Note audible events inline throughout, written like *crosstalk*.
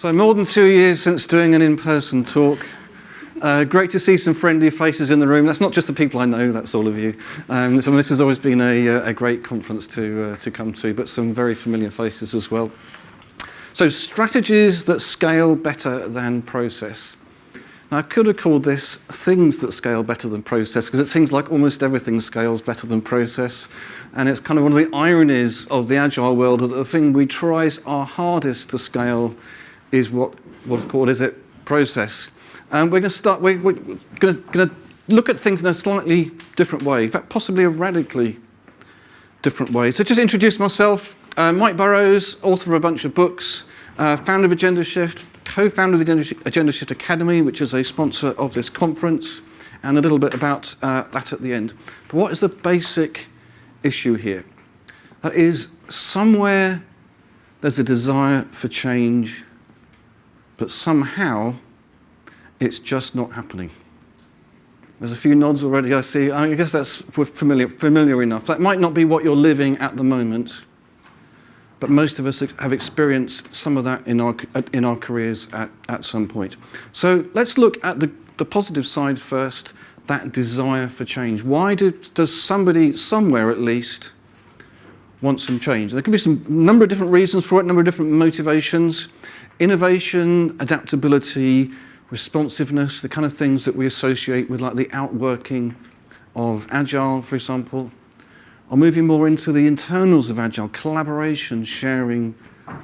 So more than two years since doing an in-person talk. Uh, great to see some friendly faces in the room. That's not just the people I know, that's all of you. Um, so this has always been a, uh, a great conference to, uh, to come to, but some very familiar faces as well. So strategies that scale better than process. Now, I could have called this things that scale better than process because it seems like almost everything scales better than process. And it's kind of one of the ironies of the agile world that the thing we try our hardest to scale is what what's called is it process. And we're going to start. We're, we're going, to, look at things in a slightly different way. In fact, possibly a radically different way. So just introduce myself. Uh, Mike Burrows, author of a bunch of books, uh, founder of Agendashift, co-founder of the Agendashift Academy, which is a sponsor of this conference, and a little bit about uh, that at the end. But what is the basic issue here? That is, somewhere there's a desire for change but somehow it's just not happening. There's a few nods already, I see. I guess that's familiar, familiar enough. That might not be what you're living at the moment, but most of us have experienced some of that in our, in our careers at, at some point. So let's look at the, the positive side first, that desire for change. Why do, does somebody, somewhere at least, want some change? There could be some number of different reasons for it, number of different motivations innovation, adaptability, responsiveness, the kind of things that we associate with like the outworking of Agile, for example, are moving more into the internals of Agile, collaboration, sharing,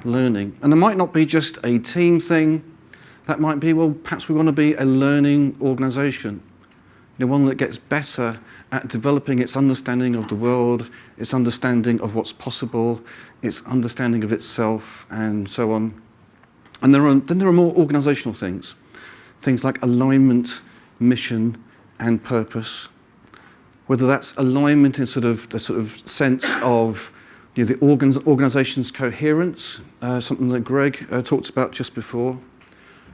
learning. And there might not be just a team thing. That might be, well, perhaps we want to be a learning organization, you know, one that gets better at developing its understanding of the world, its understanding of what's possible, its understanding of itself, and so on. And there are, then there are more organizational things, things like alignment, mission, and purpose. Whether that's alignment in sort of the sort of sense of you know, the organs, organization's coherence, uh, something that Greg uh, talked about just before,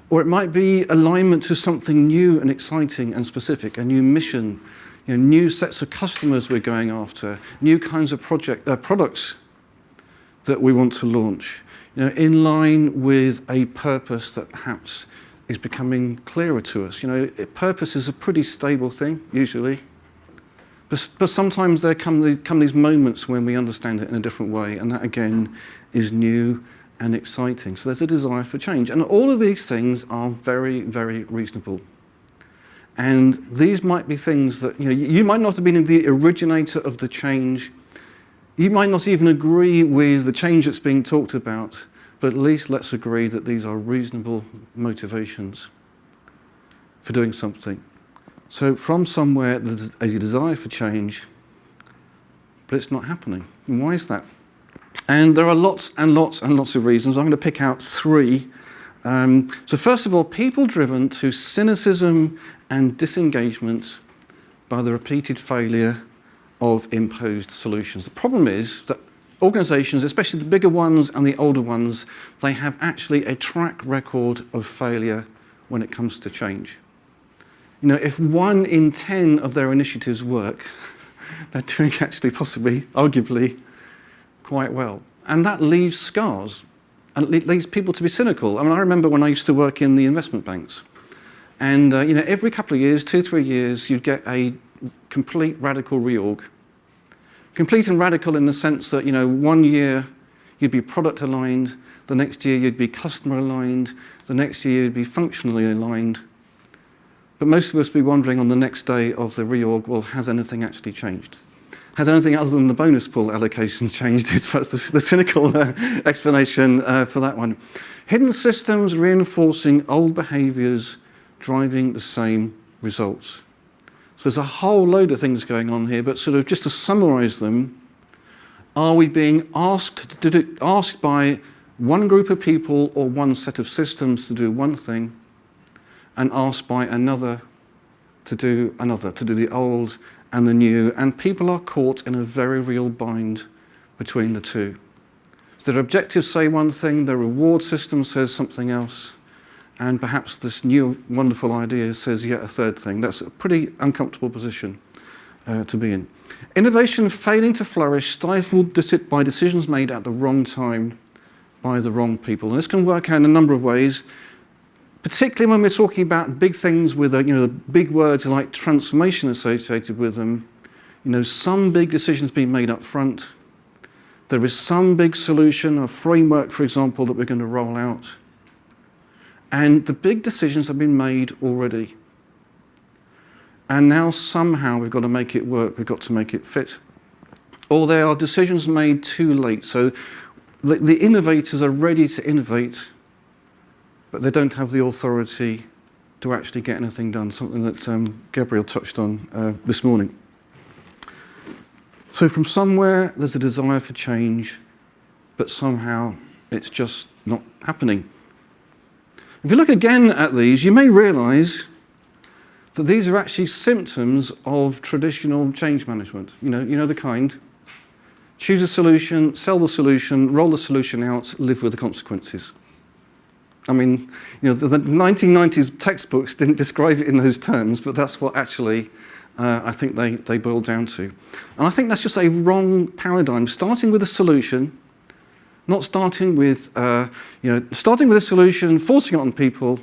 or it might be alignment to something new and exciting and specific, a new mission, you know, new sets of customers we're going after, new kinds of project, uh, products that we want to launch you know, in line with a purpose that perhaps is becoming clearer to us. You know, purpose is a pretty stable thing, usually. But, but sometimes there come these, come these moments when we understand it in a different way, and that again is new and exciting. So there's a desire for change. And all of these things are very, very reasonable. And these might be things that, you know, you might not have been the originator of the change you might not even agree with the change that's being talked about, but at least let's agree that these are reasonable motivations for doing something. So from somewhere there's a desire for change, but it's not happening. And why is that? And there are lots and lots and lots of reasons. I'm going to pick out three. Um, so first of all, people driven to cynicism and disengagement by the repeated failure of imposed solutions. The problem is that organizations, especially the bigger ones and the older ones, they have actually a track record of failure when it comes to change. You know, if one in 10 of their initiatives work, *laughs* they're doing actually possibly, arguably, quite well. And that leaves scars and it leads people to be cynical. I mean, I remember when I used to work in the investment banks. And, uh, you know, every couple of years, two, three years, you'd get a complete radical reorg Complete and radical in the sense that, you know, one year you'd be product aligned, the next year you'd be customer aligned, the next year you'd be functionally aligned. But most of us be wondering on the next day of the reorg, well, has anything actually changed? Has anything other than the bonus pool allocation *laughs* changed? That's the, the cynical uh, explanation uh, for that one. Hidden systems reinforcing old behaviors driving the same results. There's a whole load of things going on here, but sort of just to summarize them, are we being asked, to do, asked by one group of people or one set of systems to do one thing and asked by another to do another, to do the old and the new, and people are caught in a very real bind between the two. So their objectives say one thing, their reward system says something else, and perhaps this new wonderful idea says yet a third thing. That's a pretty uncomfortable position uh, to be in. Innovation failing to flourish, stifled by decisions made at the wrong time by the wrong people. And this can work out in a number of ways, particularly when we're talking about big things with, you know, the big words like transformation associated with them. You know, some big decisions being made up front. There is some big solution, a framework, for example, that we're going to roll out. And the big decisions have been made already. And now somehow we've got to make it work, we've got to make it fit. Or there are decisions made too late. So the, the innovators are ready to innovate, but they don't have the authority to actually get anything done, something that um, Gabriel touched on uh, this morning. So from somewhere, there's a desire for change, but somehow it's just not happening. If you look again at these, you may realize that these are actually symptoms of traditional change management. You know, you know the kind. Choose a solution, sell the solution, roll the solution out, live with the consequences. I mean, you know, the, the 1990s textbooks didn't describe it in those terms, but that's what actually uh, I think they, they boil down to. And I think that's just a wrong paradigm, starting with a solution, not starting with, uh, you know, starting with a solution, forcing it on people,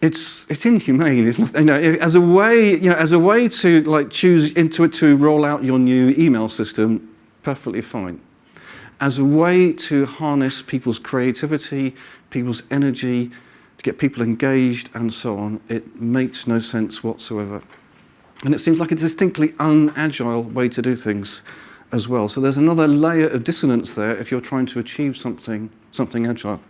it's it's inhumane. Not, you know, as a way, you know, as a way to like choose Intuit to roll out your new email system, perfectly fine. As a way to harness people's creativity, people's energy, to get people engaged and so on, it makes no sense whatsoever. And it seems like a distinctly unagile way to do things as well. So there's another layer of dissonance there if you're trying to achieve something, something agile.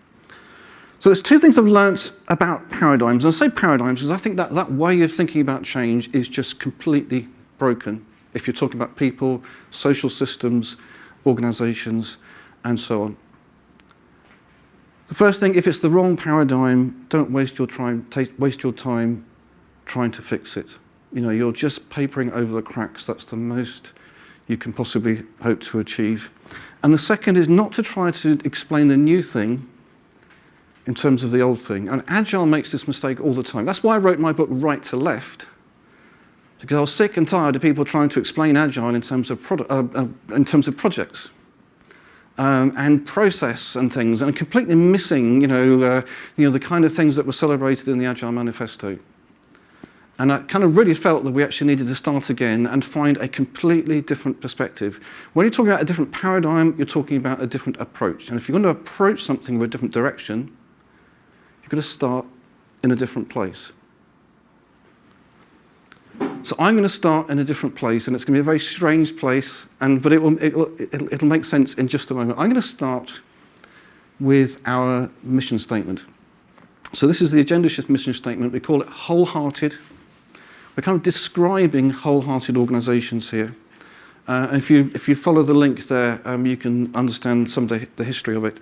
So there's two things I've learnt about paradigms. And I say paradigms because I think that that way of thinking about change is just completely broken if you're talking about people, social systems, organizations, and so on. The first thing, if it's the wrong paradigm, don't waste your time, waste your time trying to fix it. You know, you're just papering over the cracks. That's the most you can possibly hope to achieve. And the second is not to try to explain the new thing in terms of the old thing. And Agile makes this mistake all the time. That's why I wrote my book Right to Left, because I was sick and tired of people trying to explain Agile in terms of, uh, uh, in terms of projects. Um, and process and things, and completely missing, you know, uh, you know, the kind of things that were celebrated in the Agile Manifesto. And I kind of really felt that we actually needed to start again and find a completely different perspective. When you're talking about a different paradigm, you're talking about a different approach. And if you're going to approach something with a different direction, you're going to start in a different place. So I'm going to start in a different place, and it's going to be a very strange place, and, but it will, it will, it'll, it'll make sense in just a moment. I'm going to start with our mission statement. So this is the Agendashift mission statement. We call it wholehearted. We're kind of describing wholehearted organizations here. Uh, if, you, if you follow the link there, um, you can understand some of the, the history of it.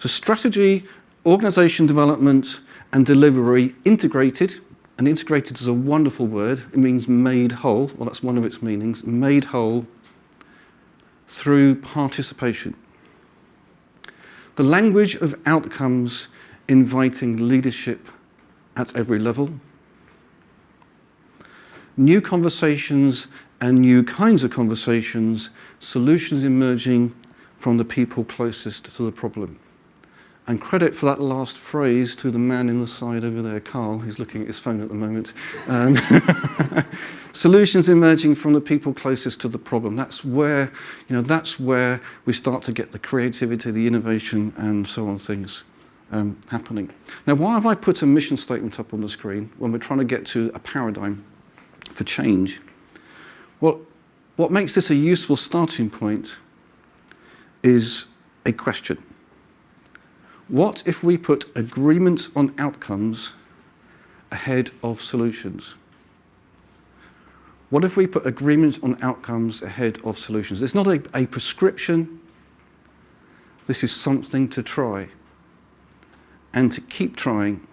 So strategy, organization development and delivery integrated, and integrated is a wonderful word. It means made whole. Well, that's one of its meanings. Made whole through participation. The language of outcomes inviting leadership at every level. new conversations and new kinds of conversations, solutions emerging from the people closest to the problem. And credit for that last phrase to the man in the side over there, Carl, who's looking at his phone at the moment. Um, *laughs* solutions emerging from the people closest to the problem. That's where, you know, that's where we start to get the creativity, the innovation, and so on things um, happening. Now, why have I put a mission statement up on the screen when we're trying to get to a paradigm for change? Well, what makes this a useful starting point is a question. What if we put agreement on outcomes ahead of solutions? What if we put agreement on outcomes ahead of solutions? It's not a, a prescription. This is something to try and to keep trying.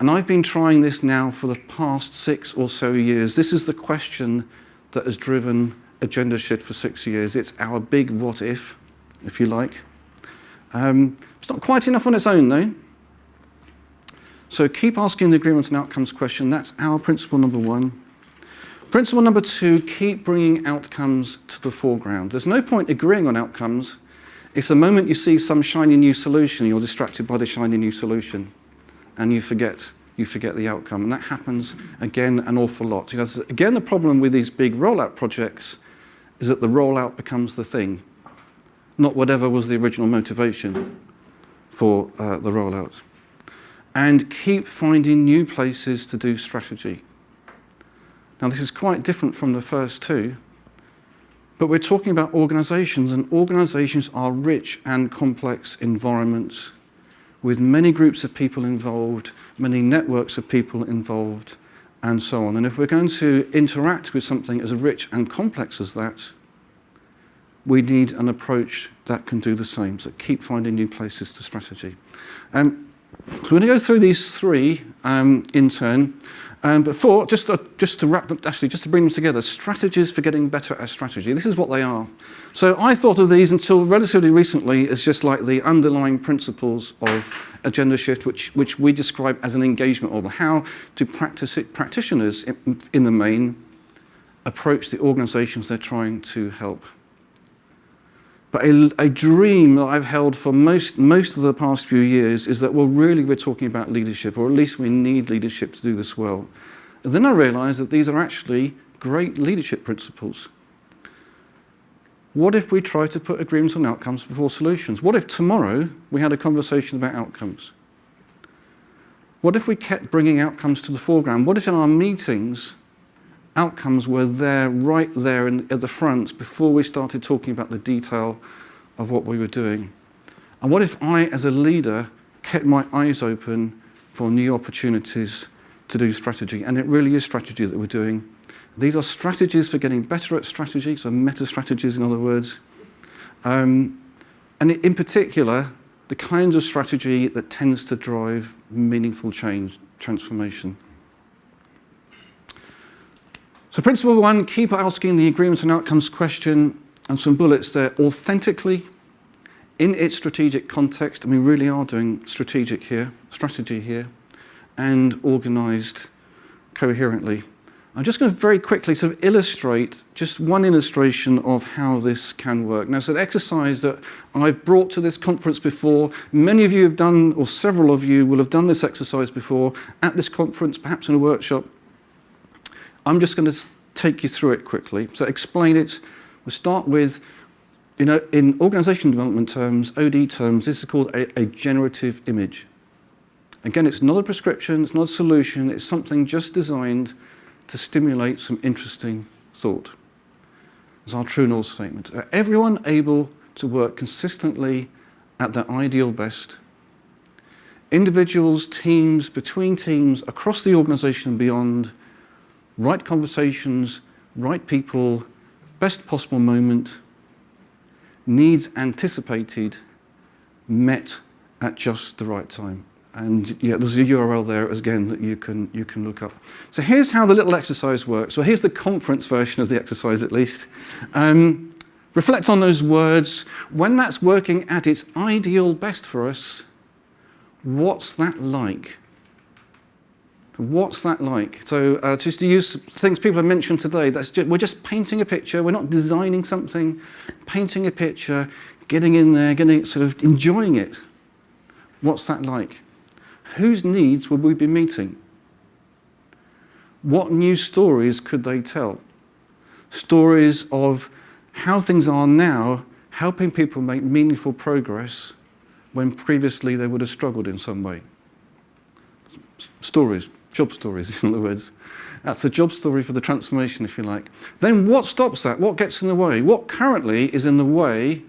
And I've been trying this now for the past six or so years. This is the question that has driven Agendashift for six years. It's our big what if, if you like. Um, it's not quite enough on its own, though. So keep asking the agreement and outcomes question. That's our principle number one. Principle number two, keep bringing outcomes to the foreground. There's no point agreeing on outcomes If the moment you see some shiny new solution, you're distracted by the shiny new solution and you forget you forget the outcome. And that happens, again, an awful lot. You know, again, the problem with these big rollout projects is that the rollout becomes the thing, not whatever was the original motivation for uh, the rollout. And keep finding new places to do strategy. Now, this is quite different from the first two, but we're talking about organizations, and organizations are rich and complex environments with many groups of people involved, many networks of people involved, and so on. And if we're going to interact with something as rich and complex as that, we need an approach that can do the same, so keep finding new places to strategy. Um, so we're going to go through these three um, in turn. Um, but four, just to, just to wrap them, actually, just to bring them together, strategies for getting better at strategy. This is what they are. So I thought of these until relatively recently as just like the underlying principles of agenda shift, which, which we describe as an engagement model. How do practice, it, practitioners, in, in the main, approach the organizations they're trying to help But a, a, dream that I've held for most, most of the past few years is that, well, really we're talking about leadership, or at least we need leadership to do this well. And then I realized that these are actually great leadership principles. What if we try to put agreements on outcomes before solutions? What if tomorrow we had a conversation about outcomes? What if we kept bringing outcomes to the foreground? What if in our meetings outcomes were there, right there in, at the front before we started talking about the detail of what we were doing. And what if I, as a leader, kept my eyes open for new opportunities to do strategy? And it really is strategy that we're doing. These are strategies for getting better at strategy, so meta strategies, in other words. Um, and in particular, the kinds of strategy that tends to drive meaningful change, transformation. So principle one, keep asking the agreements and outcomes question and some bullets there authentically in its strategic context, and we really are doing strategic here, strategy here, and organized coherently. I'm just going to very quickly sort of illustrate just one illustration of how this can work. Now, it's an exercise that I've brought to this conference before. Many of you have done, or several of you will have done this exercise before at this conference, perhaps in a workshop. I'm just going to take you through it quickly. So explain it. We'll start with, you know, in organization development terms, OD terms, this is called a, a generative image. Again, it's not a prescription, it's not a solution, it's something just designed to stimulate some interesting thought. It's our true north statement. Are everyone able to work consistently at their ideal best? Individuals, teams, between teams, across the organization and beyond, right conversations, right people, best possible moment, needs anticipated, met at just the right time. And yeah, there's a URL there again that you can, you can look up. So here's how the little exercise works. So here's the conference version of the exercise at least. Um, reflect on those words. When that's working at its ideal best for us, what's that like? What's that like? So uh, just to use things people have mentioned today, that's just, we're just painting a picture. We're not designing something, painting a picture, getting in there, getting sort of enjoying it. What's that like? Whose needs would we be meeting? What new stories could they tell? Stories of how things are now, helping people make meaningful progress when previously they would have struggled in some way. Stories, job stories, *laughs* in other words. That's a job story for the transformation, if you like. Then what stops that? What gets in the way? What currently is in the way,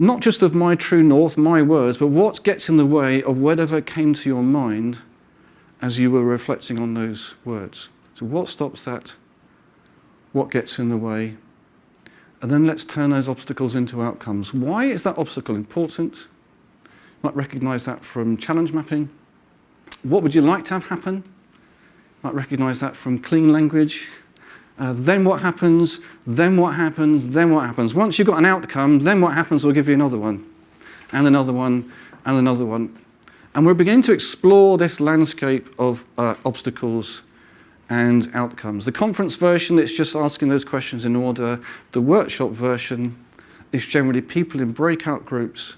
not just of my true north, my words, but what gets in the way of whatever came to your mind as you were reflecting on those words? So what stops that? What gets in the way? And then let's turn those obstacles into outcomes. Why is that obstacle important? You might recognize that from challenge mapping. What would you like to have happen? Might recognize that from clean language. Uh, then what happens, then what happens, then what happens. Once you've got an outcome, then what happens, we'll give you another one, and another one, and another one. And we're beginning to explore this landscape of uh, obstacles and outcomes. The conference version, it's just asking those questions in order. The workshop version is generally people in breakout groups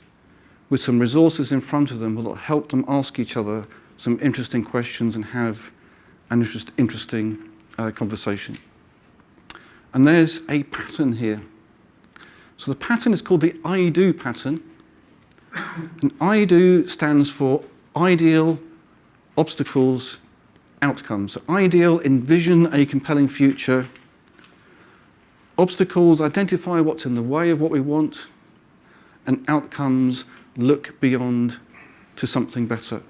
with some resources in front of them will help them ask each other some interesting questions and have an interest, interesting uh, conversation. And there's a pattern here. So the pattern is called the I-DO pattern. And I-DO stands for ideal, obstacles, outcomes. So ideal, envision a compelling future. Obstacles, identify what's in the way of what we want. And outcomes, look beyond to something better.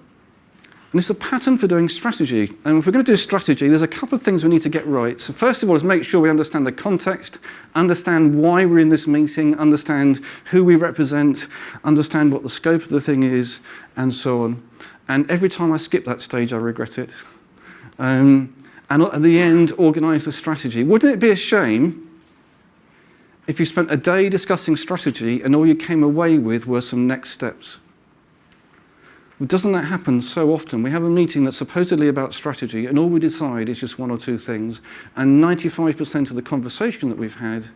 And it's a pattern for doing strategy. And if we're going to do strategy, there's a couple of things we need to get right. So first of all is make sure we understand the context, understand why we're in this meeting, understand who we represent, understand what the scope of the thing is, and so on. And every time I skip that stage, I regret it. Um, and at the end, organize the strategy. Wouldn't it be a shame if you spent a day discussing strategy and all you came away with were some next steps? Doesn't that happen so often? We have a meeting that's supposedly about strategy and all we decide is just one or two things and 95% of the conversation that we've had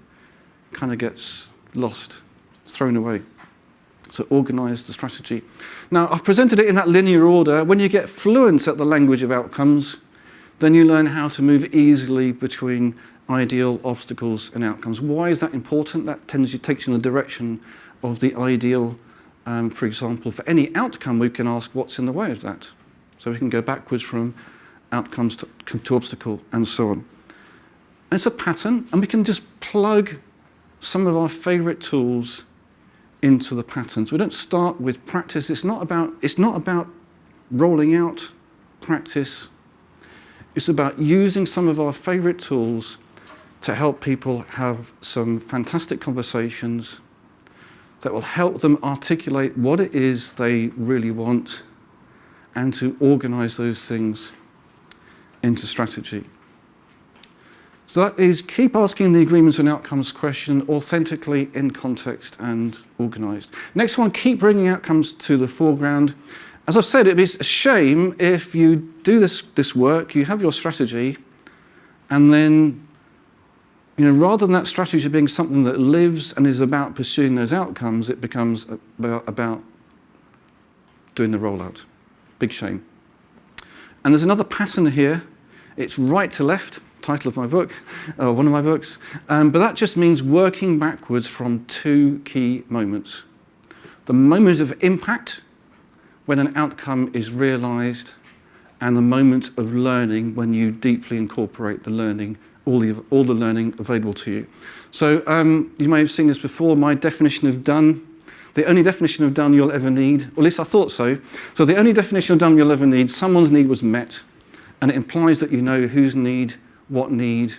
kind of gets lost, thrown away. So organize the strategy. Now, I've presented it in that linear order. When you get fluent at the language of outcomes, then you learn how to move easily between ideal obstacles and outcomes. Why is that important? That tends to take you in the direction of the ideal um, for example, for any outcome, we can ask what's in the way of that. So we can go backwards from outcomes to, to obstacle and so on. And it's a pattern, and we can just plug some of our favorite tools into the patterns. We don't start with practice. It's not about, it's not about rolling out practice. It's about using some of our favorite tools to help people have some fantastic conversations that will help them articulate what it is they really want and to organize those things into strategy. So that is keep asking the agreements and outcomes question authentically in context and organized. Next one, keep bringing outcomes to the foreground. As I've said, it is a shame if you do this, this work, you have your strategy, and then you know, rather than that strategy being something that lives and is about pursuing those outcomes, it becomes about, about doing the rollout. Big shame. And there's another pattern here. It's right to left, title of my book, uh, one of my books. Um, but that just means working backwards from two key moments. The moment of impact, when an outcome is realized, and the moment of learning, when you deeply incorporate the learning all the, all the learning available to you. So um, you may have seen this before, my definition of done. The only definition of done you'll ever need, or at least I thought so. So the only definition of done you'll ever need, someone's need was met, and it implies that you know whose need, what need,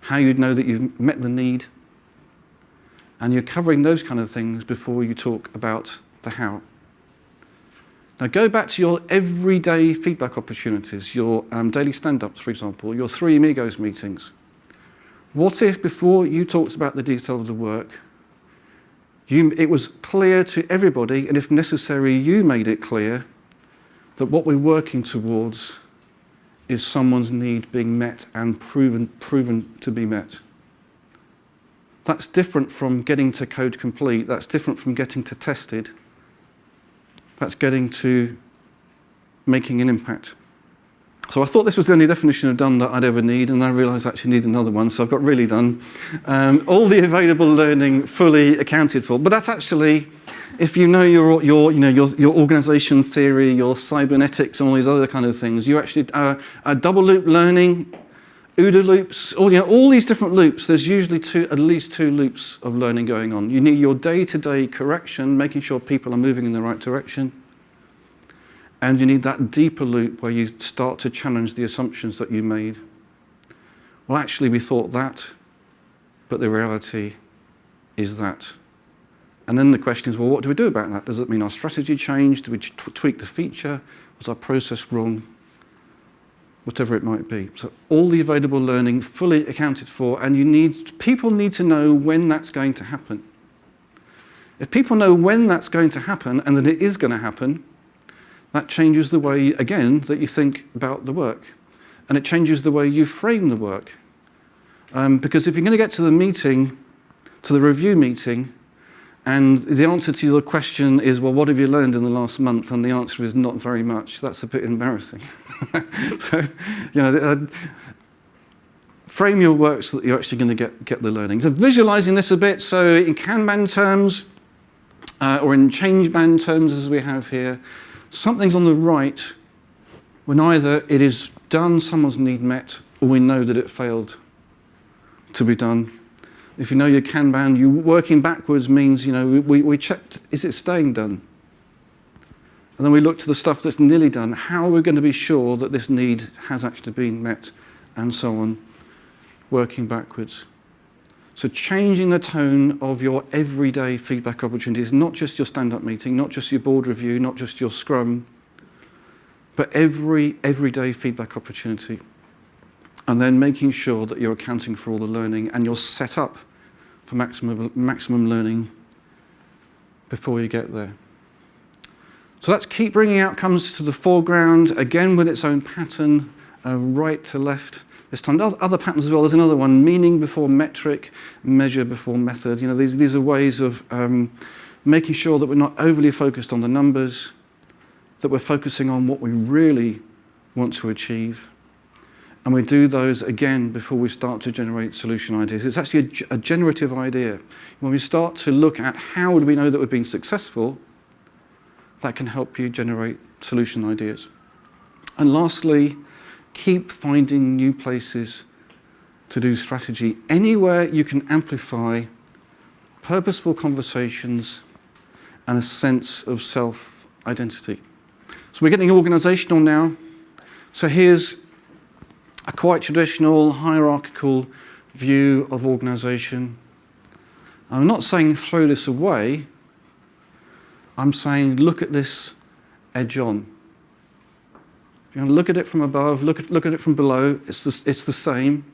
how you'd know that you've met the need, and you're covering those kind of things before you talk about the how. Now go back to your everyday feedback opportunities, your um, daily stand-ups, for example, your three amigos meetings. What if before you talked about the detail of the work, you, it was clear to everybody, and if necessary, you made it clear that what we're working towards is someone's need being met and proven, proven to be met. That's different from getting to code complete. That's different from getting to tested. That's getting to making an impact. So I thought this was the only definition of done that I'd ever need, and I realized I actually need another one, so I've got really done. Um, all the available learning fully accounted for, but that's actually, if you know your, your, you know, your, your organization theory, your cybernetics, and all these other kind of things, you actually, uh, a double loop learning OODA loops, all, you know, all these different loops, there's usually two, at least two loops of learning going on. You need your day-to-day -day correction, making sure people are moving in the right direction. And you need that deeper loop where you start to challenge the assumptions that you made. Well, actually, we thought that, but the reality is that. And then the question is, well, what do we do about that? Does it mean our strategy changed? Do we tweak the feature? Was our process wrong? whatever it might be. So all the available learning fully accounted for, and you need, people need to know when that's going to happen. If people know when that's going to happen and that it is going to happen, that changes the way, again, that you think about the work. And it changes the way you frame the work. Um, because if you're going to get to the meeting, to the review meeting, and the answer to your question is, well, what have you learned in the last month? And the answer is not very much. That's a bit embarrassing. *laughs* so, you know, uh, frame your work so that you're actually going to get, get the learning. So visualizing this a bit, so in Kanban terms, uh, or in Changeban terms as we have here, something's on the right when either it is done, someone's need met, or we know that it failed to be done If you know your Kanban, you working backwards means, you know, we, we checked, is it staying done? And then we look to the stuff that's nearly done. How are we going to be sure that this need has actually been met and so on, working backwards. So changing the tone of your everyday feedback opportunities, not just your stand-up meeting, not just your board review, not just your scrum, but every everyday feedback opportunity. And then making sure that you're accounting for all the learning and you're set up for maximum, maximum learning before you get there. So let's keep bringing outcomes to the foreground, again with its own pattern, uh, right to left. This time, other patterns as well. There's another one, meaning before metric, measure before method. You know, these, these are ways of um, making sure that we're not overly focused on the numbers, that we're focusing on what we really want to achieve. And we do those again before we start to generate solution ideas. It's actually a, a generative idea. When we start to look at how do we know that we've been successful, that can help you generate solution ideas. And lastly, keep finding new places to do strategy. Anywhere you can amplify purposeful conversations and a sense of self-identity. So we're getting organizational now. So here's a quite traditional hierarchical view of organization. I'm not saying throw this away. I'm saying look at this edge on. If you want to look at it from above, look at, look at it from below, it's the, it's the same.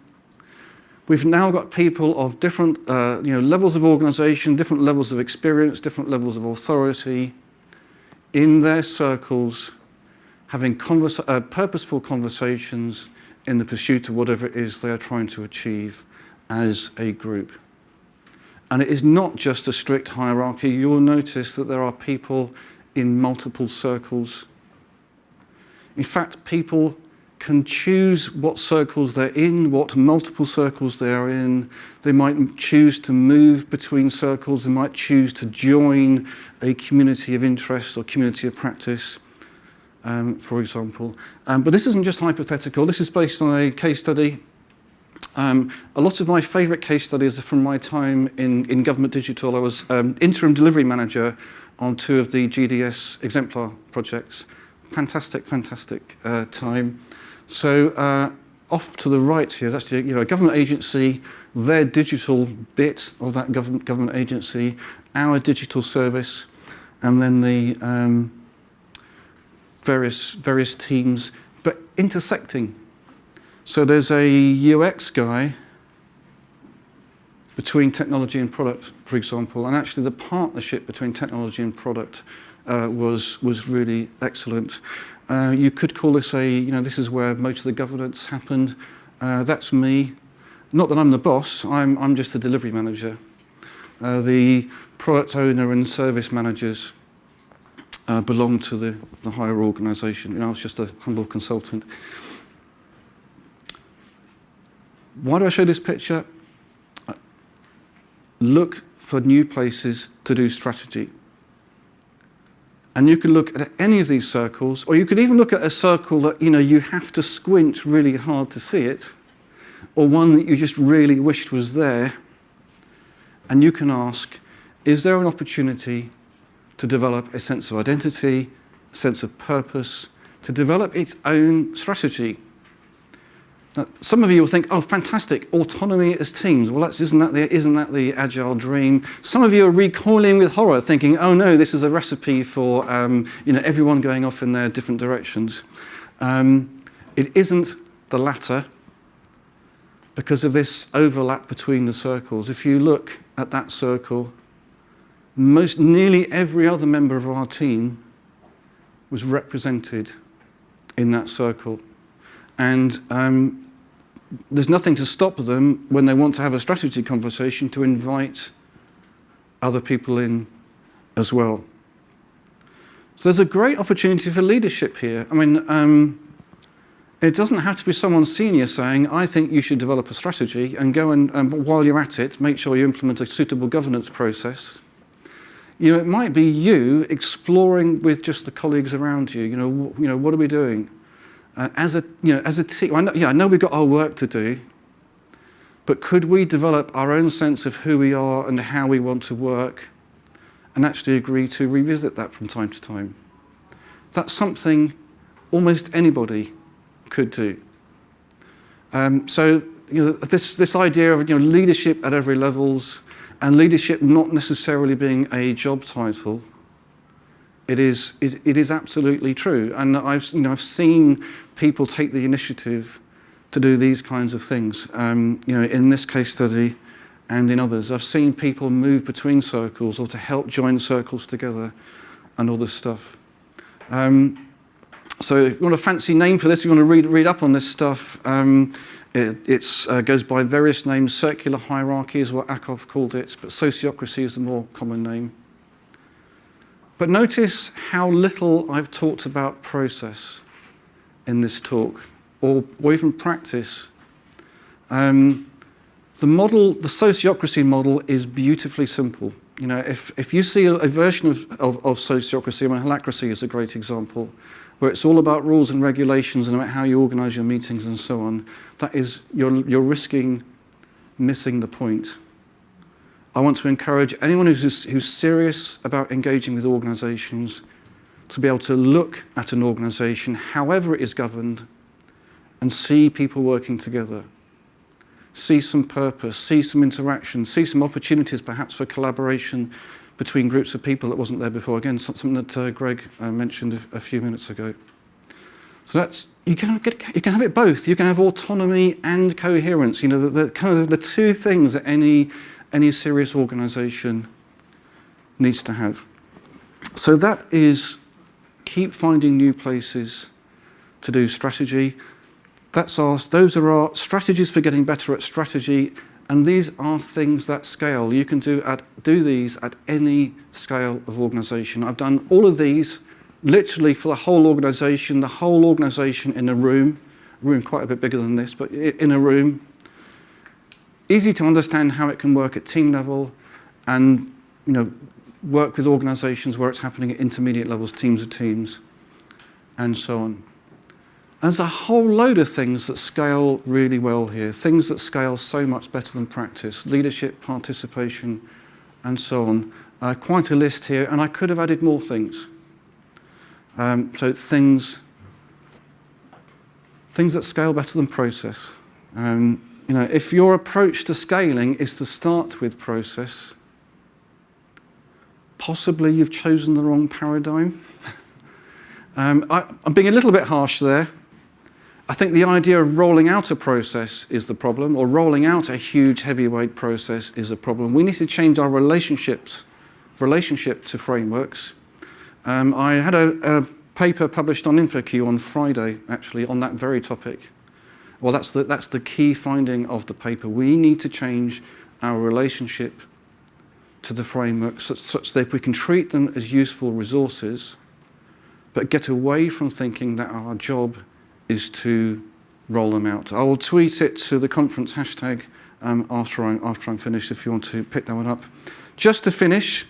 We've now got people of different uh, you know, levels of organization, different levels of experience, different levels of authority in their circles, having conversa uh, purposeful conversations in the pursuit of whatever it is they are trying to achieve as a group. And it is not just a strict hierarchy. You'll notice that there are people in multiple circles. In fact, people can choose what circles they're in, what multiple circles they're in. They might choose to move between circles. They might choose to join a community of interest or community of practice um, for example. Um, but this isn't just hypothetical. This is based on a case study. Um, a lot of my favorite case studies are from my time in, in Government Digital. I was um, interim delivery manager on two of the GDS exemplar projects. Fantastic, fantastic uh, time. So uh, off to the right here is actually you know, a government agency, their digital bit of that government, government agency, our digital service, and then the um, various, various teams, but intersecting. So there's a UX guy between technology and product, for example, and actually the partnership between technology and product uh, was, was really excellent. Uh, you could call this a, you know, this is where most of the governance happened. Uh, that's me. Not that I'm the boss, I'm, I'm just the delivery manager. Uh, the product owner and service managers uh, belonged to the, the higher organisation. You know, I was just a humble consultant. Why do I show this picture? Uh, look for new places to do strategy. And you can look at any of these circles, or you could even look at a circle that you know you have to squint really hard to see it, or one that you just really wished was there. And you can ask, is there an opportunity to develop a sense of identity, a sense of purpose, to develop its own strategy. Now, some of you will think, oh, fantastic, autonomy as teams. Well, that's, isn't, that the, isn't that the agile dream? Some of you are recoiling with horror, thinking, oh no, this is a recipe for um, you know, everyone going off in their different directions. Um, it isn't the latter because of this overlap between the circles. If you look at that circle most nearly every other member of our team was represented in that circle. And um, there's nothing to stop them when they want to have a strategy conversation to invite other people in as well. So there's a great opportunity for leadership here. I mean, um, it doesn't have to be someone senior saying, I think you should develop a strategy and go and, um, while you're at it, make sure you implement a suitable governance process. You know, it might be you exploring with just the colleagues around you, you know, you know what are we doing? Uh, as a, you know, as a team, I know, yeah, I know we've got our work to do, but could we develop our own sense of who we are and how we want to work and actually agree to revisit that from time to time? That's something almost anybody could do. Um, so you know, this, this idea of you know, leadership at every levels And leadership not necessarily being a job title, it is, it, it is absolutely true. And I've, you know, I've seen people take the initiative to do these kinds of things. Um, you know, in this case study and in others, I've seen people move between circles or to help join circles together and all this stuff. Um, so if you want a fancy name for this, you want to read, read up on this stuff, um, it uh, goes by various names. Circular hierarchy is what Ackoff called it, but sociocracy is the more common name. But notice how little I've talked about process in this talk, or, or even practice. Um, the model, the sociocracy model is beautifully simple. You know, if, if you see a, a version of, of, of sociocracy, I mean, is a great example, where it's all about rules and regulations and about how you organize your meetings and so on, that is, you're, you're risking missing the point. I want to encourage anyone who's, who's serious about engaging with organizations to be able to look at an organization, however it is governed, and see people working together. See some purpose, see some interaction, see some opportunities perhaps for collaboration between groups of people that wasn't there before. Again, something that uh, Greg uh, mentioned a, few minutes ago. So that's, you can, get, you can have it both. You can have autonomy and coherence. You know, the, the kind of the two things that any any serious organisation needs to have. So that is keep finding new places to do strategy. That's our, those are our strategies for getting better at strategy, and these are things that scale. You can do, at, do these at any scale of organisation. I've done all of these literally for the whole organisation, the whole organisation in a room, room quite a bit bigger than this, but in a room, easy to understand how it can work at team level and you know, work with organizations where it's happening at intermediate levels, teams of teams, and so on. There's a whole load of things that scale really well here, things that scale so much better than practice, leadership, participation, and so on. Uh, quite a list here, and I could have added more things. Um, so things, things that scale better than process. Um, you know, if your approach to scaling is to start with process, possibly you've chosen the wrong paradigm. *laughs* um, I, I'm being a little bit harsh there. I think the idea of rolling out a process is the problem, or rolling out a huge heavyweight process is a problem. We need to change our relationships, relationship to frameworks. Um, I had a, a paper published on InfoQ on Friday, actually, on that very topic. Well, that's the, that's the key finding of the paper. We need to change our relationship to the frameworks such, such that we can treat them as useful resources, but get away from thinking that our job is to roll them out. I will tweet it to the conference hashtag um, after, I, after I'm finished if you want to pick that one up. Just to finish,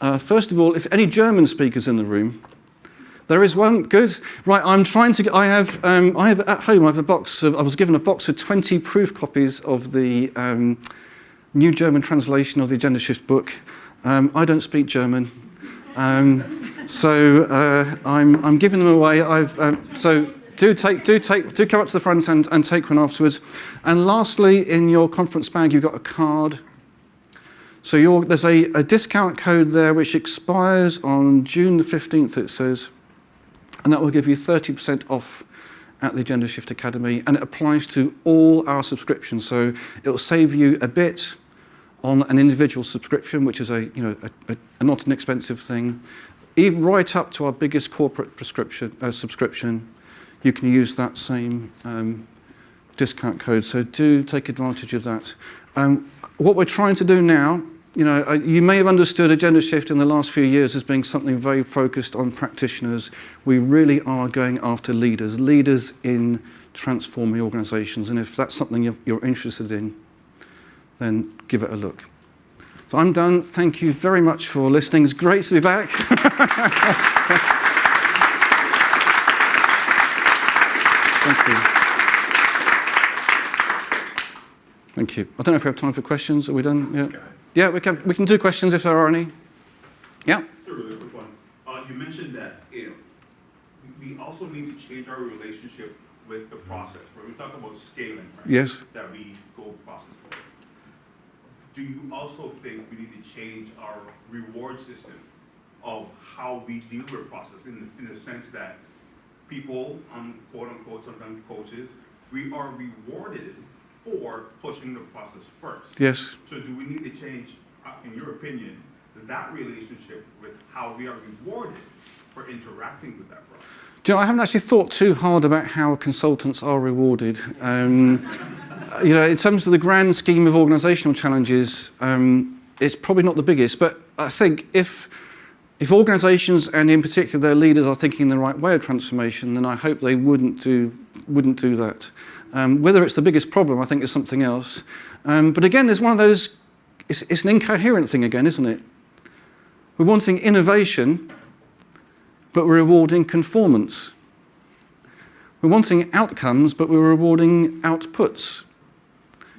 uh, first of all, if any German speakers in the room, there is one, good. Right, I'm trying to, I have, um, I have at home, I have a box of, I was given a box of 20 proof copies of the um, new German translation of the Agendashift book. Um, I don't speak German. Um, so uh, I'm, I'm giving them away. I've, uh, so do take, do take, do come up to the front and, and take one afterwards. And lastly, in your conference bag, you've got a card. So there's a, a discount code there which expires on June the 15th, it says and that will give you 30% off at the Agendashift Academy, and it applies to all our subscriptions. So it will save you a bit on an individual subscription, which is a, you know, a, a, not an expensive thing. Even right up to our biggest corporate prescription, uh, subscription, you can use that same um, discount code. So do take advantage of that. Um, what we're trying to do now, you know, uh, you may have understood agenda shift in the last few years as being something very focused on practitioners. We really are going after leaders, leaders in transforming organizations. And if that's something you're interested in, then give it a look. So I'm done. Thank you very much for listening. It's great to be back. *laughs* Thank you. Thank you. I don't know if we have time for questions. Are we done? Yeah. Okay. Yeah, we can, we can do questions if there are any. Yeah. Sure, really quick one. Uh, you mentioned that, you know, we we also need to change our relationship with the process, where we talk about scaling, right? Yes. That we go process forward. Do you also think we need to change our reward system of how we deal with process in, the- in the sense that people, um, quote unquote, sometimes coaches, we are rewarded for pushing the process first? Yes. So do we need to change, uh, in your opinion, that relationship with how we are rewarded for interacting with that process? Do you know, I haven't actually thought too hard about how consultants are rewarded. Um, you know, in terms of the grand scheme of organisational challenges, um, it's probably not the biggest. But I think if If organisations, and in particular their leaders, are thinking the right way of transformation, then I hope they wouldn't do, wouldn't do that. Um, whether it's the biggest problem, I think, is something else. Um, but again, there's one of those, it's, it's an incoherent thing again, isn't it? We're wanting innovation, but we're rewarding conformance. We're wanting outcomes, but we're rewarding outputs.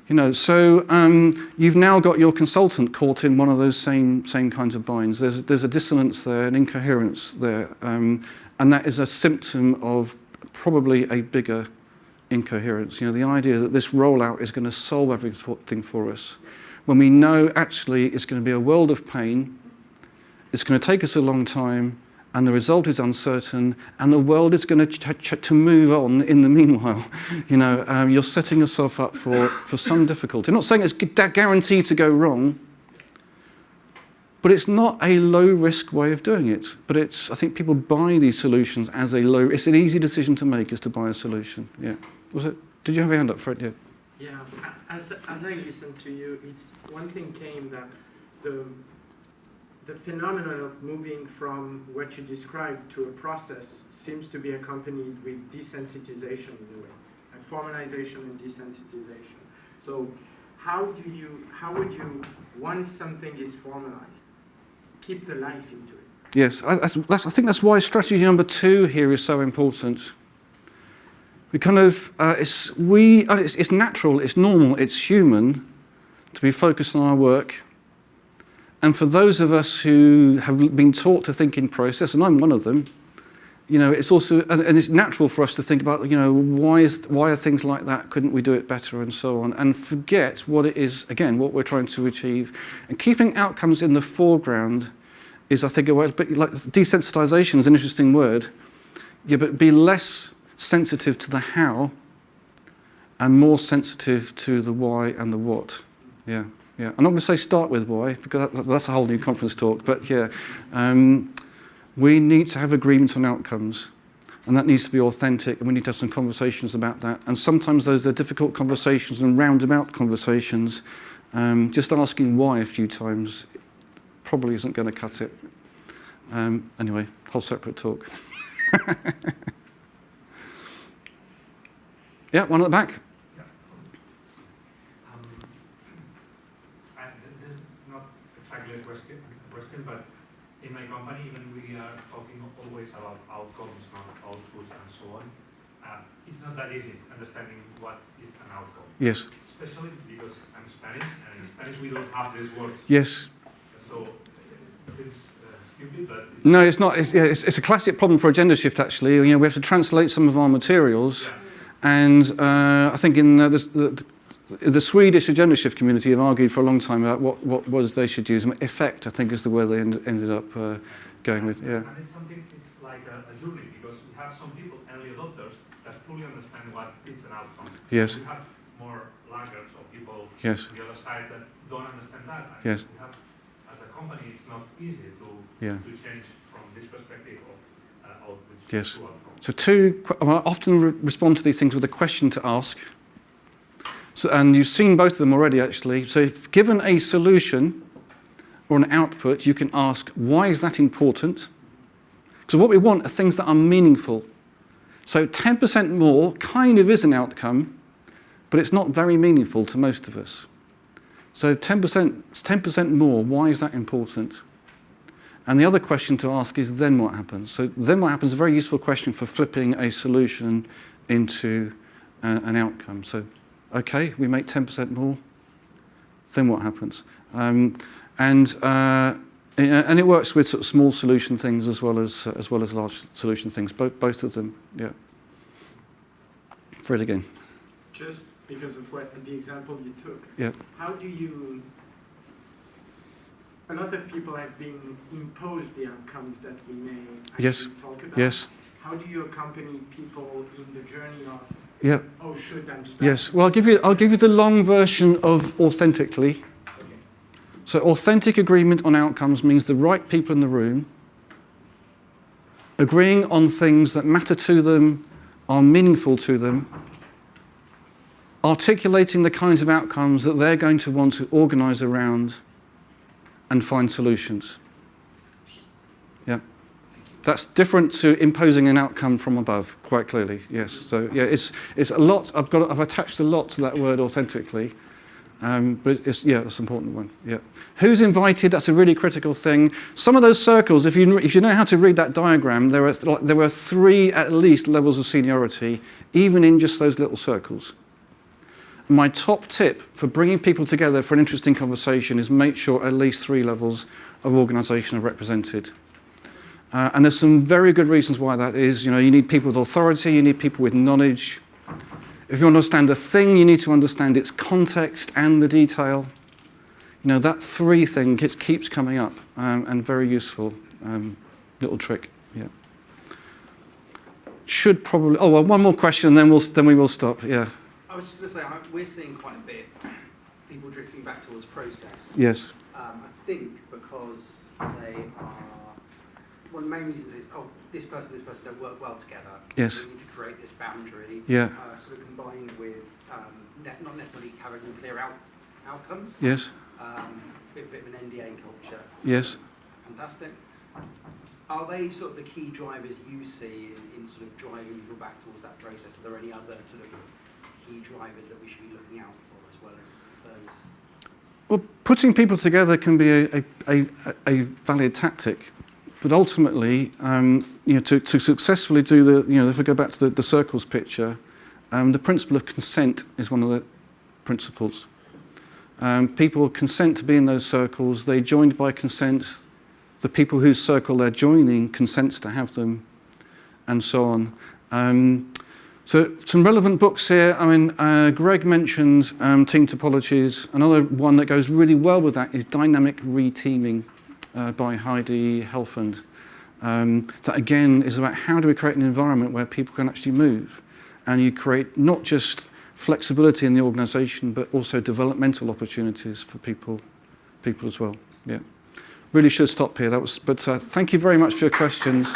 You know, so um, you've now got your consultant caught in one of those same, same kinds of binds. There's, there's a dissonance there, an incoherence there, um, and that is a symptom of probably a bigger incoherence. You know, the idea that this rollout is going to solve everything for us, when we know actually it's going to be a world of pain, it's going to take us a long time, and the result is uncertain, and the world is going to, to move on in the meanwhile. *laughs* You know, um, you're setting yourself up for, for some difficulty. I'm not saying it's guaranteed to go wrong, but it's not a low-risk way of doing it. But it's, I think people buy these solutions as a low, it's an easy decision to make is to buy a solution. Yeah. Was it, did you have your hand up, Fred? Yeah. Yeah, as, as I listened to you, it's one thing came that the the phenomenon of moving from what you described to a process seems to be accompanied with desensitization in a way, like formalization and desensitization. So, how do you, how would you, once something is formalized, keep the life into it? Yes, I, that's, that's, I think that's why strategy number two here is so important. We kind of, uh, it's, we, uh, it's, it's natural, it's normal, it's human to be focused on our work. And for those of us who have been taught to think in process, and I'm one of them, you know, it's also, and, and it's natural for us to think about, you know, why, is, why are things like that? Couldn't we do it better and so on? And forget what it is, again, what we're trying to achieve. And keeping outcomes in the foreground is, I think, a way, but like desensitization is an interesting word. Yeah, but be less sensitive to the how and more sensitive to the why and the what. Yeah. Yeah, I'm not going to say start with why, because that's a whole new conference talk, but yeah, um, we need to have agreement on outcomes, and that needs to be authentic, and we need to have some conversations about that. And sometimes those are difficult conversations and roundabout conversations. Um, just asking why a few times probably isn't going to cut it. Um, anyway, whole separate talk. *laughs* yeah, one at the back. A question, question, but in my company, when we are talking always about outcomes, not outputs, and so on, uh, it's not that easy understanding what is an outcome. Yes, Especially because I'm Spanish, and in Spanish we don't have these words. yes. So it seems uh, stupid, but it's No, it's not. It's, yeah, it's, it's a classic problem for Agendashift, actually. You know, we have to translate some of our materials. Yeah. And uh, I think in uh, the, the, the Swedish Agendashift community have argued for a long time about what, what words they should use. Effect, I think, is the word they end, ended up uh, going with. Yeah. And it's something, it's like a, a journey, because we have some people, early adopters, that fully understand what is an outcome. Yes. We have more laggards or people Yes. on the other side that don't understand that. And Yes. We have, as a company, it's not easy to, Yeah. to change from this perspective of uh, Yes. So two, I often re- respond to these things with a question to ask. So, and you've seen both of them already, actually. So if given a solution or an output, you can ask, why is that important? Because what we want are things that are meaningful. So 10% more kind of is an outcome, but it's not very meaningful to most of us. So 10%, 10% more, why is that important? And the other question to ask is then what happens? So then what happens is a very useful question for flipping a solution into uh, an outcome. So, okay, we make 10% more, then what happens? Um, and, uh, and it works with sort of small solution things as well as, as well as large solution things, both, both of them, yeah. Fred again. Just because of what, the example you took. Yeah. How do you, a lot of people have been imposed the outcomes that we may Yes. talk about. Yes, How do you accompany people in the journey of, yeah, oh, should yes. Well, I'll give you, I'll give you the long version of authentically. Okay. So authentic agreement on outcomes means the right people in the room agreeing on things that matter to them, are meaningful to them, articulating the kinds of outcomes that they're going to want to organise around and find solutions. That's different to imposing an outcome from above, quite clearly, yes. So yeah, it's, it's a lot, I've, got, I've attached a lot to that word authentically, um, but it's, yeah, it's an important one, yeah. Who's invited, that's a really critical thing. Some of those circles, if you, if you know how to read that diagram, there, are th there were three at least levels of seniority, even in just those little circles. My top tip for bringing people together for an interesting conversation is make sure at least three levels of organisation are represented. Uh, and there's some very good reasons why that is. You know, you need people with authority, you need people with knowledge, if you understand a thing, you need to understand its context and the detail. You know, that three thing gets, keeps coming up um, and very useful um, little trick. Yeah. Should probably, oh, well, one more question and then, we'll, then we will stop. Yeah. I was just going to say, I- we're seeing quite a bit people drifting back towards process. Yes. Um, I think because they are, one of the main reasons is, oh, this person, this person don't work well together. Yes. We need to create this boundary. Yeah. Uh, sort of combined with um, ne- not necessarily having clear out outcomes. Yes. Um, bit, bit of an NDA culture. Yes. Fantastic. Are they sort of the key drivers you see in, in sort of driving people back towards that process? Are there any other sort of key drivers that we should be looking out for as well as, as those? Well, putting people together can be a, a, a, a valid tactic, but ultimately, um, you know, to, to successfully do the, you know, if we go back to the, the circles picture, um, the principle of consent is one of the principles. Um, people consent to be in those circles, they joined by consent, the people whose circle they're joining consents to have them, and so on. Um, so some relevant books here. I mean, uh, Greg mentioned um, team topologies. Another one that goes really well with that is dynamic reteaming uh, by Heidi Helfand. Um, that again is about how do we create an environment where people can actually move and you create not just flexibility in the organisation but also developmental opportunities for people, people as well. Yeah, really should stop here. That was, but uh, thank you very much for your questions.